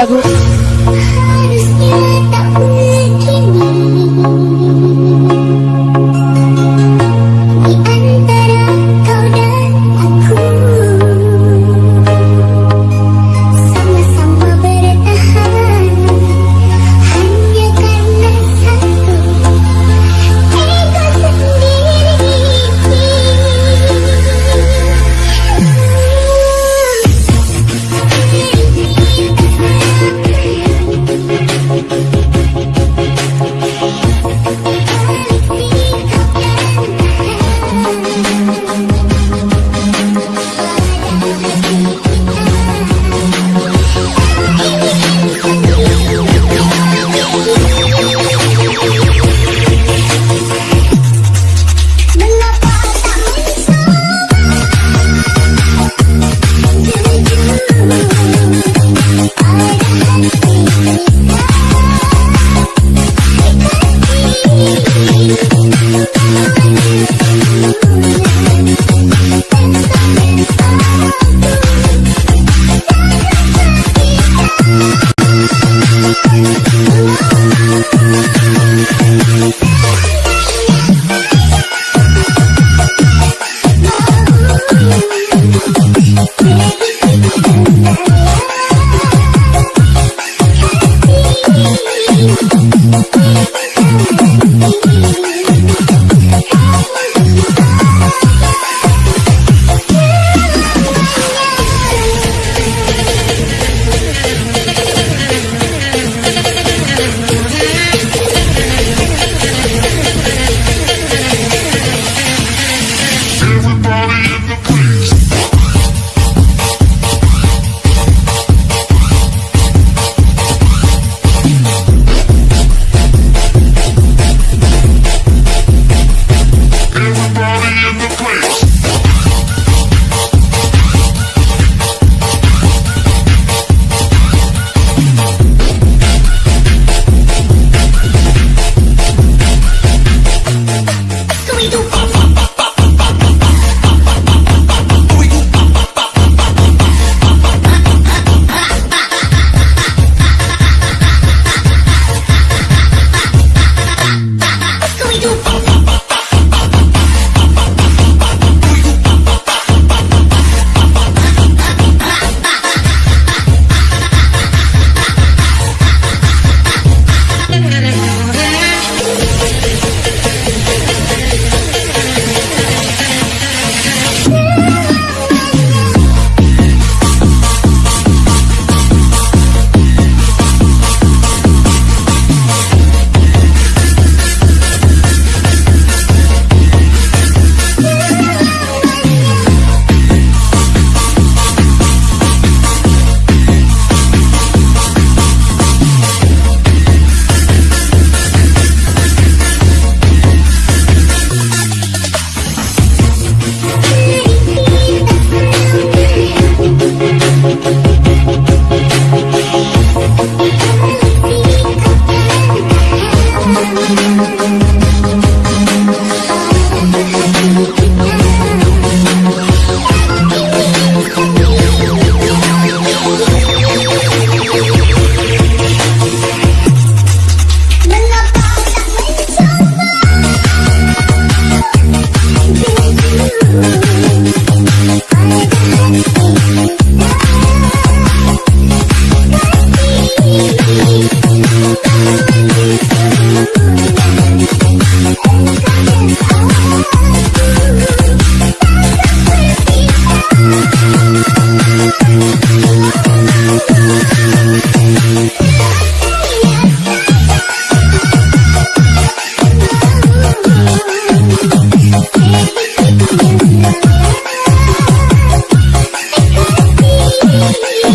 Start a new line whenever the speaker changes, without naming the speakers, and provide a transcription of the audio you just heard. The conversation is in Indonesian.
lagu